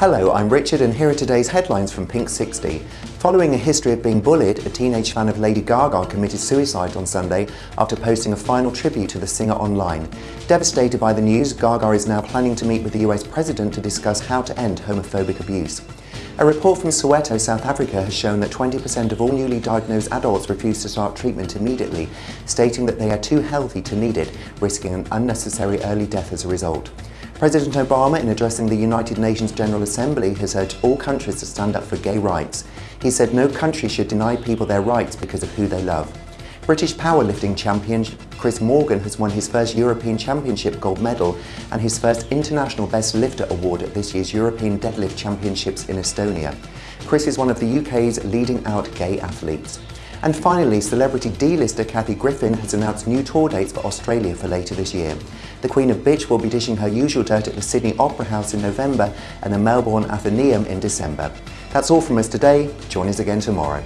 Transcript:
Hello, I'm Richard and here are today's headlines from Pink 60. Following a history of being bullied, a teenage fan of Lady Gaga committed suicide on Sunday after posting a final tribute to the singer online. Devastated by the news, Gaga is now planning to meet with the US president to discuss how to end homophobic abuse. A report from Soweto, South Africa has shown that 20% of all newly diagnosed adults refuse to start treatment immediately, stating that they are too healthy to need it, risking an unnecessary early death as a result. President Obama, in addressing the United Nations General Assembly, has urged all countries to stand up for gay rights. He said no country should deny people their rights because of who they love. British powerlifting champion Chris Morgan has won his first European Championship gold medal and his first International Best Lifter award at this year's European Deadlift Championships in Estonia. Chris is one of the UK's leading out gay athletes. And finally, celebrity D-lister Kathy Griffin has announced new tour dates for Australia for later this year. The Queen of Bitch will be dishing her usual dirt at the Sydney Opera House in November and the Melbourne Athenaeum in December. That's all from us today. Join us again tomorrow.